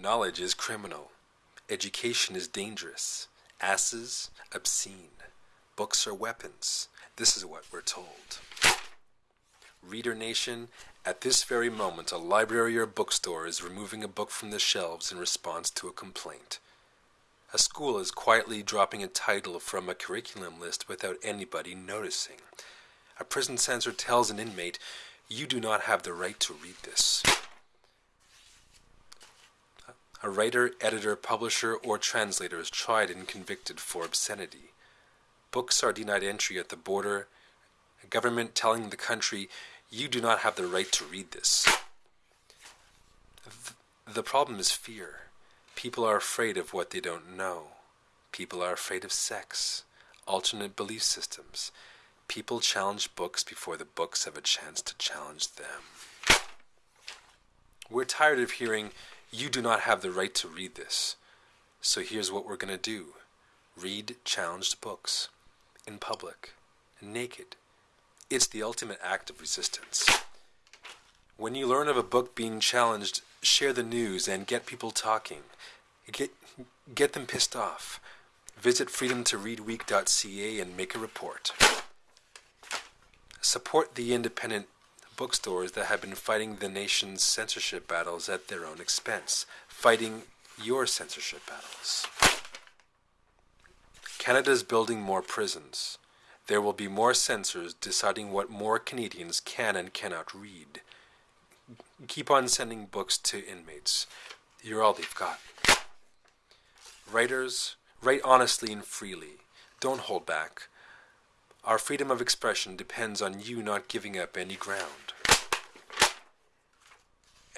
Knowledge is criminal. Education is dangerous. Asses, obscene. Books are weapons. This is what we're told. Reader Nation, at this very moment, a library or bookstore is removing a book from the shelves in response to a complaint. A school is quietly dropping a title from a curriculum list without anybody noticing. A prison censor tells an inmate, You do not have the right to read this. A writer, editor, publisher, or translator is tried and convicted for obscenity. Books are denied entry at the border. A government telling the country, you do not have the right to read this. The problem is fear. People are afraid of what they don't know. People are afraid of sex, alternate belief systems. People challenge books before the books have a chance to challenge them. We're tired of hearing, you do not have the right to read this. So here's what we're going to do read challenged books in public, naked. It's the ultimate act of resistance. When you learn of a book being challenged, share the news and get people talking. Get, get them pissed off. Visit freedomtoreadweek.ca and make a report. Support the independent bookstores that have been fighting the nation's censorship battles at their own expense, fighting your censorship battles. Canada's building more prisons. There will be more censors deciding what more Canadians can and cannot read. Keep on sending books to inmates. You're all they've got. Writers, write honestly and freely. Don't hold back. Our freedom of expression depends on you not giving up any ground.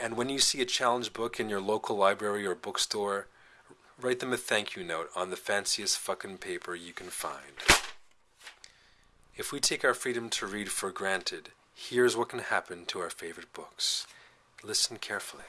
And when you see a challenge book in your local library or bookstore, write them a thank you note on the fanciest fucking paper you can find. If we take our freedom to read for granted, here's what can happen to our favorite books. Listen carefully.